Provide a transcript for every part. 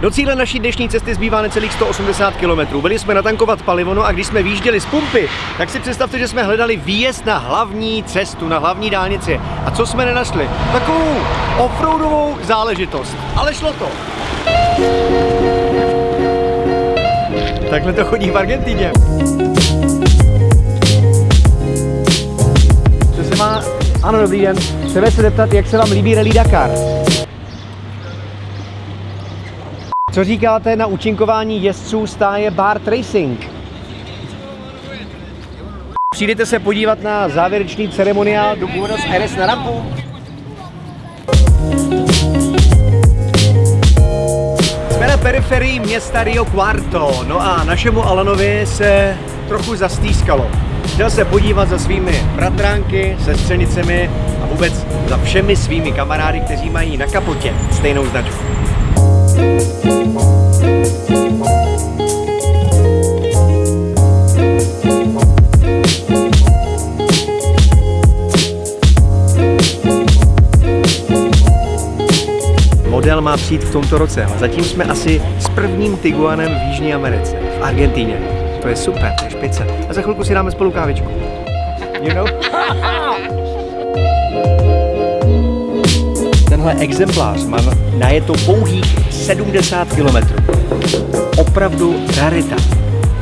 Do cíle naší dnešní cesty zbývá necelých 180 km. Byli jsme natankovat palivo, no a když jsme výjížděli z pumpy, tak si představte, že jsme hledali výjezd na hlavní cestu, na hlavní dálnici. A co jsme nenašli? Takovou offroadovou záležitost. Ale šlo to. Takhle to chodí v Argentíně. Co se má? Ano, dobrý den. Chceme se zeptat, jak se vám líbí Rally Dakar? Co říkáte na účinkování jezdců stáje Bart Racing? Přijdete se podívat na závěrečný ceremoniál do Buenos Aires na rampu? Jsme na periferii města Rio Cuarto, no a našemu Alanovi se trochu zastýskalo. Chtěl se podívat za svými bratránky, sestřenicemi a vůbec za všemi svými kamarády, kteří mají na kapotě stejnou značku. Model má přijít v tomto roce, zatím jsme asi s prvním Tiguanem v Jižní Americe, v Argentíně. To je super, to je špice. A za chvilku si dáme spolu kávičku. You know? Tenhle exemplář má na je to pouhých 70 km. Opravdu rarita.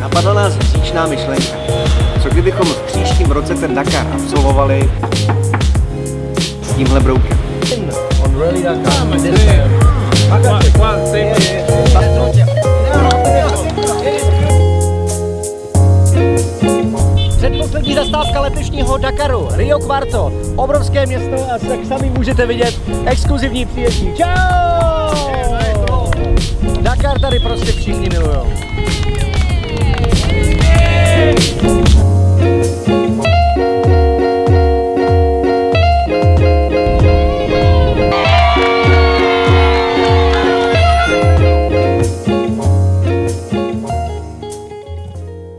Napadla nás říčná myšlenka. Co kdybychom v příštím roce ten Dakar absolvovali s tímhle broukem? On really Dakar. Zastávka letošního Dakaru, Rio Quarto, obrovské město a jak sami můžete vidět, exkluzivní příjezdní. Čau! Dakar tady prostě všichni milujou.